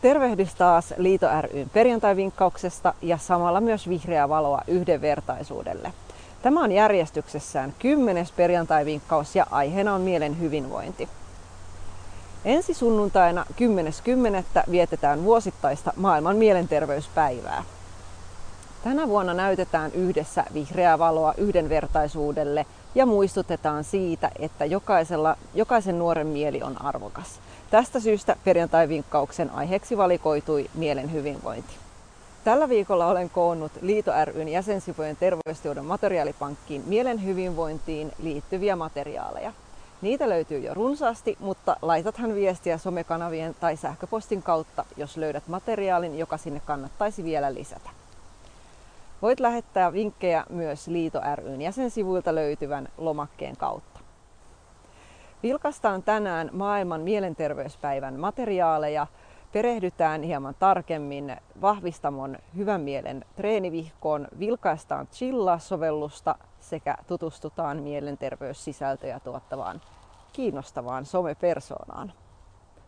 Tervehdys taas Liito ryn perjantai-vinkkauksesta ja samalla myös vihreää valoa yhdenvertaisuudelle. Tämä on järjestyksessään kymmenes perjantai-vinkkaus ja aiheena on mielen hyvinvointi. Ensi sunnuntaina 10.10. vietetään vuosittaista maailman mielenterveyspäivää. Tänä vuonna näytetään yhdessä vihreää valoa yhdenvertaisuudelle ja muistutetaan siitä, että jokaisella, jokaisen nuoren mieli on arvokas. Tästä syystä perjantai-vinkkauksen aiheeksi valikoitui mielen hyvinvointi. Tällä viikolla olen koonnut Liito ryn jäsensivujen terveystiedon materiaalipankkiin mielen hyvinvointiin liittyviä materiaaleja. Niitä löytyy jo runsaasti, mutta laitathan viestiä somekanavien tai sähköpostin kautta, jos löydät materiaalin, joka sinne kannattaisi vielä lisätä. Voit lähettää vinkkejä myös Liito ryn jäsensivuilta löytyvän lomakkeen kautta. Vilkastaan tänään maailman mielenterveyspäivän materiaaleja, perehdytään hieman tarkemmin vahvistamon hyvän mielen treenivihkoon, vilkaistaan Chilla-sovellusta sekä tutustutaan mielenterveyssisältöjä tuottavaan kiinnostavaan somepersoonaan.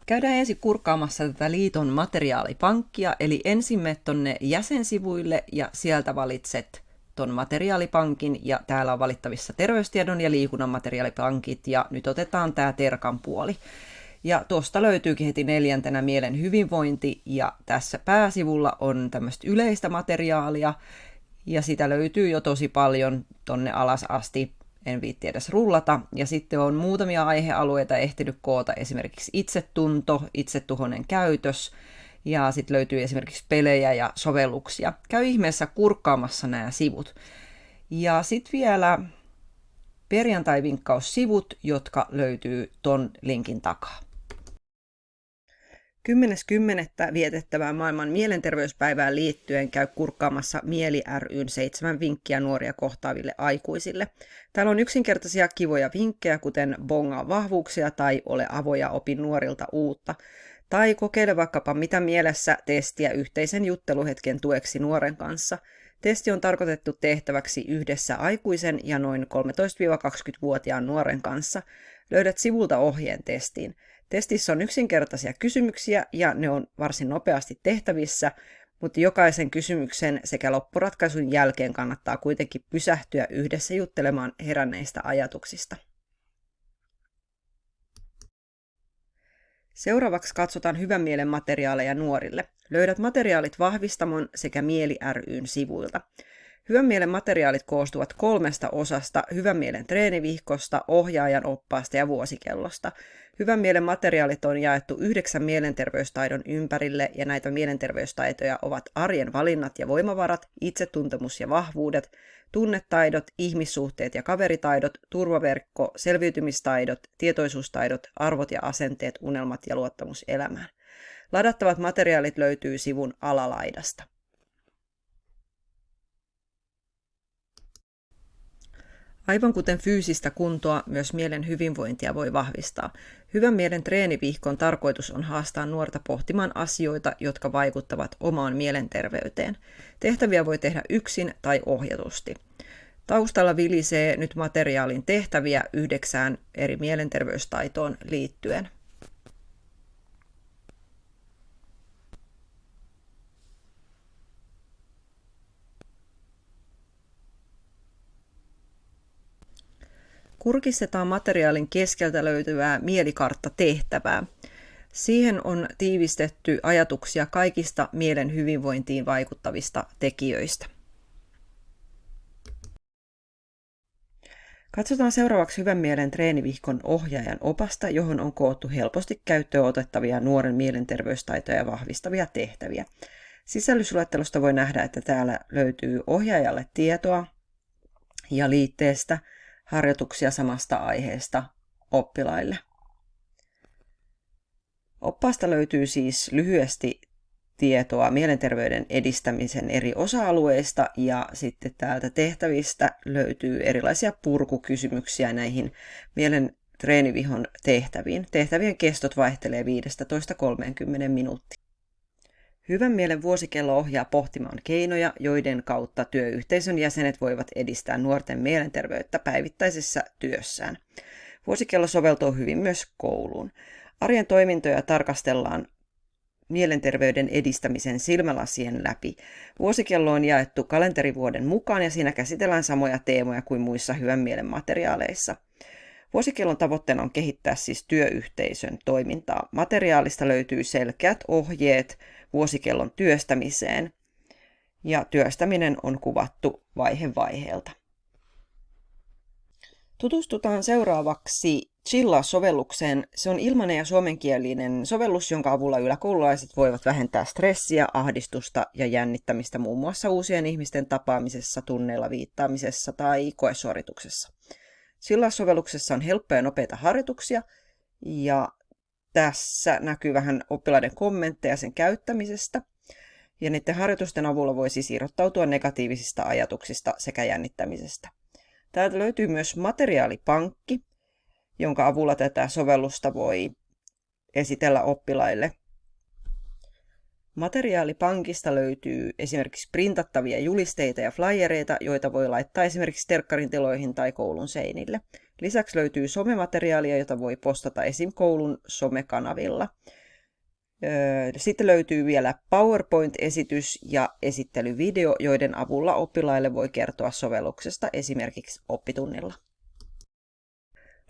Käydään ensin kurkkaamassa tätä liiton materiaalipankkia, eli ensin tonne jäsensivuille ja sieltä valitset ton materiaalipankin ja täällä on valittavissa terveystiedon ja liikunnan materiaalipankit ja nyt otetaan tämä Terkan puoli. Ja tuosta löytyykin heti neljäntenä mielen hyvinvointi ja tässä pääsivulla on tämmöistä yleistä materiaalia ja sitä löytyy jo tosi paljon tonne alas asti en viitti edes rullata. Ja sitten on muutamia aihealueita ehtinyt koota, esimerkiksi itsetunto, itsetuhonen käytös, ja sitten löytyy esimerkiksi pelejä ja sovelluksia. Käy ihmeessä kurkkaamassa nämä sivut. Ja sitten vielä perjantai-vinkkaussivut, jotka löytyy ton linkin takaa. 10.10. vietettävään maailman mielenterveyspäivään liittyen käy kurkkaamassa Mieli ryn seitsemän vinkkiä nuoria kohtaaville aikuisille. Täällä on yksinkertaisia kivoja vinkkejä, kuten bongaa vahvuuksia tai ole avoja opin nuorilta uutta. Tai kokeile vaikkapa mitä mielessä testiä yhteisen jutteluhetken tueksi nuoren kanssa. Testi on tarkoitettu tehtäväksi yhdessä aikuisen ja noin 13-20-vuotiaan nuoren kanssa. Löydät sivulta ohjeen testiin. Testissä on yksinkertaisia kysymyksiä ja ne on varsin nopeasti tehtävissä, mutta jokaisen kysymyksen sekä loppuratkaisun jälkeen kannattaa kuitenkin pysähtyä yhdessä juttelemaan heränneistä ajatuksista. Seuraavaksi katsotaan hyvän mielen materiaaleja nuorille. Löydät materiaalit Vahvistamon sekä Mieli ryn sivuilta. Hyvän mielen materiaalit koostuvat kolmesta osasta, hyvän mielen treenivihkosta, ohjaajan oppaasta ja vuosikellosta. Hyvän mielen materiaalit on jaettu yhdeksän mielenterveystaidon ympärille ja näitä mielenterveystaitoja ovat arjen valinnat ja voimavarat, itsetuntemus ja vahvuudet, tunnetaidot, ihmissuhteet ja kaveritaidot, turvaverkko, selviytymistaidot, tietoisuustaidot, arvot ja asenteet, unelmat ja luottamus elämään. Ladattavat materiaalit löytyy sivun alalaidasta. Aivan kuten fyysistä kuntoa, myös mielen hyvinvointia voi vahvistaa. Hyvän mielen treenivihkon tarkoitus on haastaa nuorta pohtimaan asioita, jotka vaikuttavat omaan mielenterveyteen. Tehtäviä voi tehdä yksin tai ohjatusti. Taustalla vilisee nyt materiaalin tehtäviä yhdeksään eri mielenterveystaitoon liittyen. Kurkistetaan materiaalin keskeltä löytyvää mielikartta-tehtävää. Siihen on tiivistetty ajatuksia kaikista mielen hyvinvointiin vaikuttavista tekijöistä. Katsotaan seuraavaksi hyvän mielen treenivihkon ohjaajan opasta, johon on koottu helposti käyttöön otettavia nuoren mielenterveystaitoja vahvistavia tehtäviä. Sisällysluettelosta voi nähdä, että täällä löytyy ohjaajalle tietoa ja liitteestä – harjoituksia samasta aiheesta oppilaille. Oppaasta löytyy siis lyhyesti tietoa mielenterveyden edistämisen eri osa-alueista ja sitten täältä tehtävistä löytyy erilaisia purkukysymyksiä näihin mielen treenivihon tehtäviin. Tehtävien kestot vaihtelee 15-30 minuuttia. Hyvän mielen vuosikello ohjaa pohtimaan keinoja, joiden kautta työyhteisön jäsenet voivat edistää nuorten mielenterveyttä päivittäisessä työssään. Vuosikello soveltuu hyvin myös kouluun. Arjen toimintoja tarkastellaan mielenterveyden edistämisen silmälasien läpi. Vuosikello on jaettu kalenterivuoden mukaan ja siinä käsitellään samoja teemoja kuin muissa hyvän mielen materiaaleissa. Vuosikellon tavoitteena on kehittää siis työyhteisön toimintaa. Materiaalista löytyy selkeät ohjeet vuosikellon työstämiseen ja työstäminen on kuvattu vaihe vaiheelta. Tutustutaan seuraavaksi Chilla-sovellukseen. Se on ilmainen ja suomenkielinen sovellus, jonka avulla yläkoululaiset voivat vähentää stressiä, ahdistusta ja jännittämistä muun muassa uusien ihmisten tapaamisessa, tunneilla viittaamisessa tai koesuorituksessa. Chilla-sovelluksessa on helppoja ja nopeita harjoituksia ja tässä näkyy vähän oppilaiden kommentteja sen käyttämisestä. Ja niiden harjoitusten avulla voi siis irrottautua negatiivisista ajatuksista sekä jännittämisestä. Täältä löytyy myös materiaalipankki, jonka avulla tätä sovellusta voi esitellä oppilaille. Materiaalipankista löytyy esimerkiksi printattavia julisteita ja flyereita, joita voi laittaa esimerkiksi terkkarin tiloihin tai koulun seinille. Lisäksi löytyy somemateriaalia, jota voi postata esim. koulun somekanavilla. Sitten löytyy vielä PowerPoint-esitys ja esittelyvideo, joiden avulla oppilaille voi kertoa sovelluksesta esimerkiksi oppitunnilla.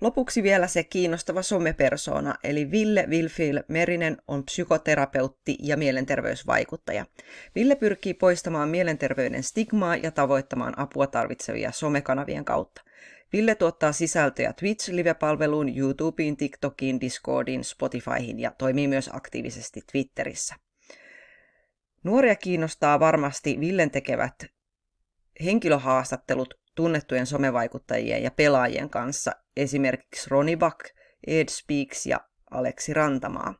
Lopuksi vielä se kiinnostava somepersona, eli Ville Wilfil Merinen on psykoterapeutti ja mielenterveysvaikuttaja. Ville pyrkii poistamaan mielenterveyden stigmaa ja tavoittamaan apua tarvitsevia somekanavien kautta. Ville tuottaa sisältöjä Twitch-live-palveluun, YouTubeen, TikTokiin, Discordiin, Spotifyhin ja toimii myös aktiivisesti Twitterissä. Nuoria kiinnostaa varmasti Villen tekevät henkilöhaastattelut tunnettujen somevaikuttajien ja pelaajien kanssa, esimerkiksi Roni Buck, Ed Speaks ja Aleksi Rantamaa.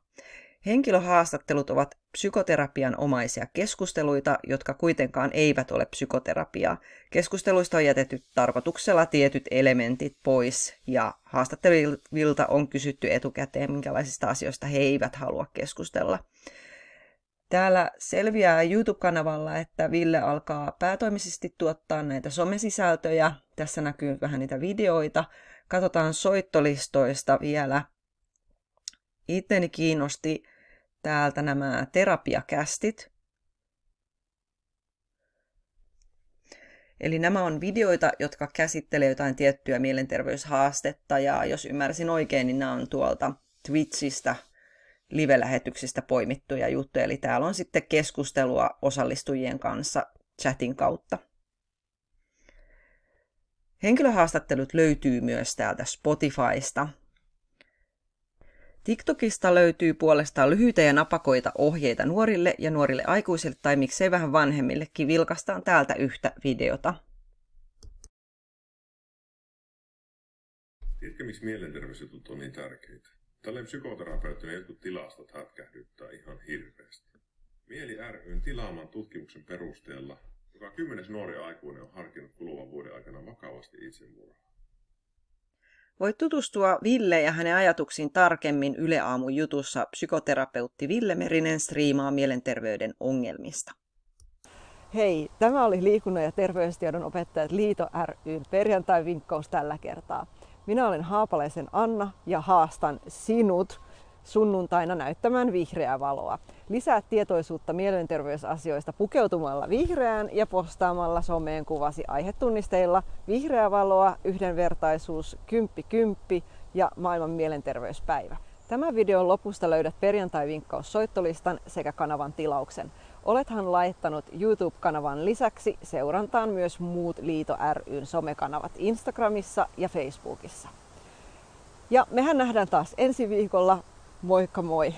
Henkilöhaastattelut ovat psykoterapian omaisia keskusteluita, jotka kuitenkaan eivät ole psykoterapiaa. Keskusteluista on jätetty tarkoituksella tietyt elementit pois ja haastattelivilta on kysytty etukäteen, minkälaisista asioista he eivät halua keskustella. Täällä selviää YouTube-kanavalla, että Ville alkaa päätoimisesti tuottaa näitä somesisältöjä. Tässä näkyy vähän niitä videoita. Katsotaan soittolistoista vielä. Itteni kiinnosti täältä nämä terapiakästit. Eli nämä on videoita, jotka käsittelee jotain tiettyä mielenterveyshaastetta, ja jos ymmärsin oikein, niin nämä on tuolta Twitchistä live-lähetyksistä poimittuja juttuja. Eli täällä on sitten keskustelua osallistujien kanssa chatin kautta. Henkilöhaastattelut löytyy myös täältä Spotifysta. TikTokista löytyy puolestaan lyhyitä ja napakoita ohjeita nuorille ja nuorille aikuisille tai miksei vähän vanhemmillekin. Vilkastaan täältä yhtä videota. Tiedätkö, miksi mielenterveysjutut on niin tärkeitä? Tälleen psykoterapeuttina jotkut tilastot hätkähdyttää ihan hirveästi. Mieli ryn tilaaman tutkimuksen perusteella joka kymmenes nuori aikuinen on harkinnut kuluvan vuoden aikana vakavasti itsemurhaa. Voit tutustua Ville ja hänen ajatuksiin tarkemmin Yle Aamun jutussa psykoterapeutti Ville Merinen striimaa mielenterveyden ongelmista. Hei, tämä oli liikunnan ja terveystiedon opettajat Liito ryn perjantai-vinkkaus tällä kertaa. Minä olen Haapalaisen Anna ja haastan sinut sunnuntaina näyttämään vihreää valoa. Lisää tietoisuutta mielenterveysasioista pukeutumalla vihreään ja postaamalla someen kuvasi aihetunnisteilla vihreää valoa, yhdenvertaisuus, kymppi kymppi ja maailman mielenterveyspäivä. Tämän videon lopusta löydät perjantai-vinkkaus soittolistan sekä kanavan tilauksen. Olethan laittanut YouTube-kanavan lisäksi seurantaan myös muut Liito ryn somekanavat Instagramissa ja Facebookissa. Ja mehän nähdään taas ensi viikolla. Moikka moi!